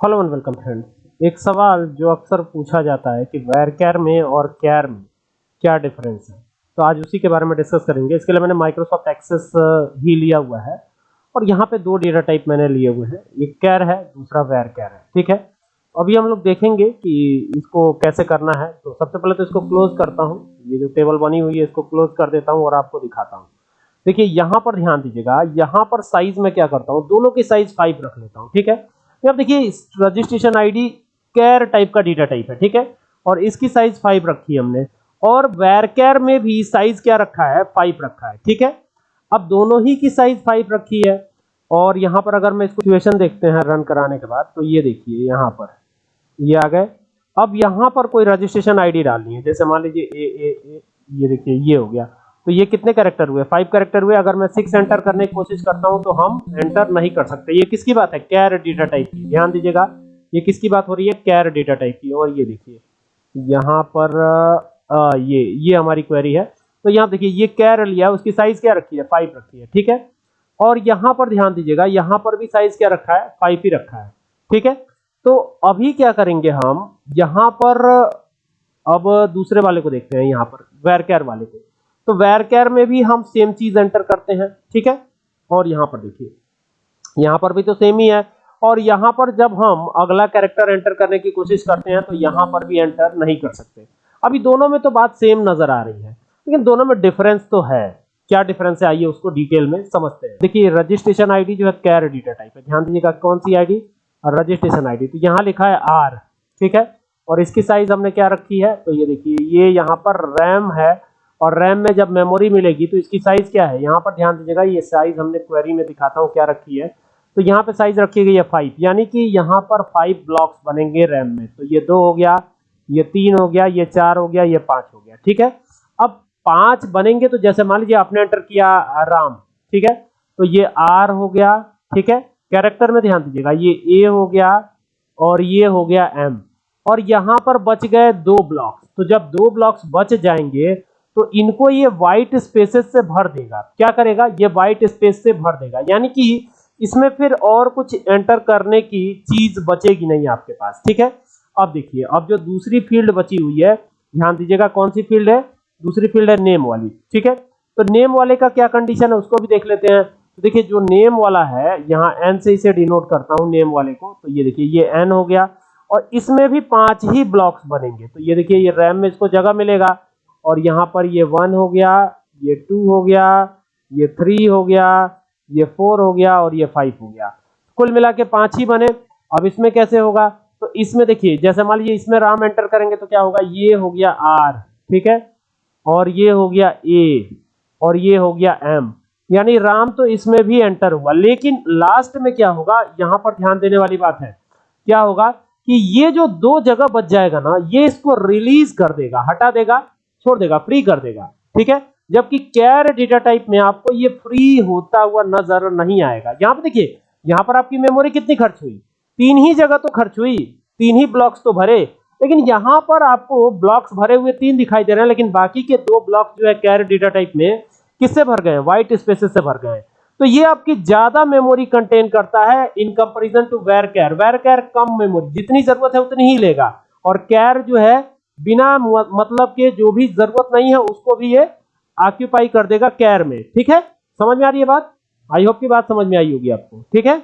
Hello and welcome friends एक सवाल जो अक्सर पूछा जाता है कि वैर कैर में और कैर में क्या डिफरेंस है? तो आज उसी के बारे में डिस्कस करेंगे। इसके लिए मैंने माइक्रोसॉफ्ट एक्सेस ही लिया हुआ है। और यहाँ पे दो डेटा टाइप मैंने लिए हुए हैं। एक कैर है, दूसरा वैर कैर है। ठीक है? अभी हम लोग देखेंगे कि इसको कैसे करना है। तो सबसे पहले तो इसको क्लोज करता हूँ। ये जो टेबल बनी हुई है, इसको क्लोज कर देता हूँ और आपको दिखाता हूँ। देखिए, यहाँ पर ध्यान दीजिएगा, यहाँ पर साइज़ में क्या करता हूँ? दोनों की साइज़ फाइव रख लेता हूँ। ठीक है? तो अब देखिए रजिस्ट्रेशन आईडी कैर टाइप का डेटा टाइप है, ठीक है? और इसकी साइज़ फाइव रखी है हमने। और वेर कैर में भी साइज़ क्या रखा है? फाइव रखा है, ठीक है? अब दोनों ही की साइज़ फाइव रखी है। और यहाँ पर अगर मैं इसको सिचुएशन देखते हैं रन कराने के बाद तो ये देखिए, यहाँ पर। ये आ गए। अब यहाँ पर कोई रजिस्ट्रेशन आईडी डालनी है, जैसे मान लीजिए ए ए ए, ये देखिए, ये हो गया। तो ये कितने कैरेक्टर हुए? फाइव करेक्टर हुए। अगर मैं सिक्स एंटर करने की कोशिश करता हूँ तो हम एंटर नहीं कर सकते। ये किसकी बात है? कैर डेटा टाइप की। ध्यान दीजिएगा ये किसकी बात हो रही है? कैर डेटा टाइप की। और ये देखिए यहाँ पर आ, ये ये हमारी क्वेरी है। तो यहाँ देखिए ये कैर लिया उसकी साइज़ क्या रखी है? फाइव रखी है ठीक है? और यहाँ पर ध्यान दीजिएगा यहाँ पर भी साइज़ क्या रखा है? फाइव ही रखा है ठीक है? तो अभी क्या करेंगे हम? यहाँ पर अब दूसरे वाले को देखते हैं यहाँ पर वेर कैर वाले को। तो वेर कैर में भी हम सेम चीज़ एंटर करते हैं, ठीक है? और यहाँ पर देखिए, यहाँ पर भी तो सेम ही है। और यहाँ पर जब हम अगला कैरेक्टर एंटर करने की कोशिश करते हैं तो यहाँ पर भी एंटर नहीं कर सकते। अभी दोनों में तो बात सेम नज़र आ रही है, लेकिन दोनों में डिफरेंस तो है। क्या डिफरेंस है? आइए उसको डिटेल में समझते हैं। देखिए रजिस्ट्रेशन आईडी जो है कैर एडिटर टाइप है। ध्यान दीजिएगा कौन सी आईडी रजिस्ट्रेशन आईडी तो यहाँ लिखा है आर ठीक है? और इसकी साइज़ हमने क्या रखी है? तो ये देखिए, ये यहाँ पर रैम है। और रैम में जब मेमोरी मिलेगी तो इसकी साइज़ क्या है? यहाँ पर ध्यान दीजिएगा, ये साइज़ हमने क्वेरी में दिखाता हूँ क्या रखी है। तो यहाँ पे साइज़ रखी गई है फाइव यानी कि यहाँ पर फाइव ब्लॉक्स बनेंगे रैम में। तो ये दो हो गया, ये तीन हो गया, ये चार हो गया, ये पाँच हो गया, ठीक है? अब पाँच बनेंगे तो जैसे मान लीजिए आपने एंटर किया राम ठीक है? तो ये आर हो गया, ठीक है? कैरेक्टर में ध्यान दीजिएगा, ये ए हो गया और ये हो गया एम और यहाँ पर बच गए दो ब्लॉक्स तो जब दो ब्लॉक्स बच जाएँगे तो इनको ये व्हाइट स्पेसेस से भर देगा। क्या करेगा? ये व्हाइट स्पेस से भर देगा। यानी कि इसमें फिर और कुछ एंटर करने की चीज़ बचेगी नहीं आपके पास। ठीक है? अब देखिए, अब जो दूसरी फ़ील्ड बची हुई है, ध्यान दीजिएगा कौन सी फ़ील्ड है? दूसरी फ़ील्ड है नेम वाली। ठीक है? तो नेम वाले का क्या कंडीशन है, उसको भी देख लेते हैं। तो देखिए, जो नेम वाला है, यहाँ एन से इसे डिनोट करता हूँ नेम वाले को। तो ये देखिए, ये एन हो गया। और इसमें भी पाँच ही ब्लॉक्स बनेंगे। तो ये देखिए, ये रैम में इसको जगह मिलेगा। और यहाँ पर ये वन हो गया, ये टू हो गया, ये थ्री हो गया, ये फोर हो गया और ये फाइव हो गया। कुल मिला के पाँच ही बने। अब इसमें कैसे होगा? तो इसमें देखिए, जैसे मान लीजिए इसमें राम एंटर करेंगे तो क्या होगा? ये हो गया आर ठीक है? और ये हो गया ए और ये हो गया एम यानी राम तो इसमें भी एंटर हुआ। लेकिन लास्ट में क्या होगा? यहाँ पर ध्यान देने वाली बात है। क्या होगा कि ये जो दो जगह बच जाएगा ना, ये इसको रिलीज़ कर देगा, हटा देगा। छोड़ देगा फ्री कर देगा। ठीक है? जबकि कैर डेटा टाइप में आपको ये फ्री होता हुआ नज़र नहीं आएगा। यहाँ पर देखिए, यहाँ पर आपकी मेमोरी कितनी खर्च हुई? तीन ही जगह तो खर्च हुई, तीन ही ब्लॉक्स तो भरे। लेकिन यहाँ पर आपको ब्लॉक्स भरे हुए तीन दिखाई दे रहे हैं, लेकिन बाकी के दो ब्लॉक्स जो है कैर डेटा टाइप में किससे भर गए व्हाइट स्पेसेस से भर गए तो ये आपकी ज़्यादा मेमोरी कंटेन करता है in comparison to var char var char come memory जितनी ज़रूरत है उतनी ही लेगा। और कैर जो है बिना मतलब के जो भी ज़रूरत नहीं है, उसको भी ये ऑक्यूपाई कर देगा कैर में। ठीक है? समझ में आ रही है बात? आई होप की बात समझ में आई होगी आपको। ठीक है?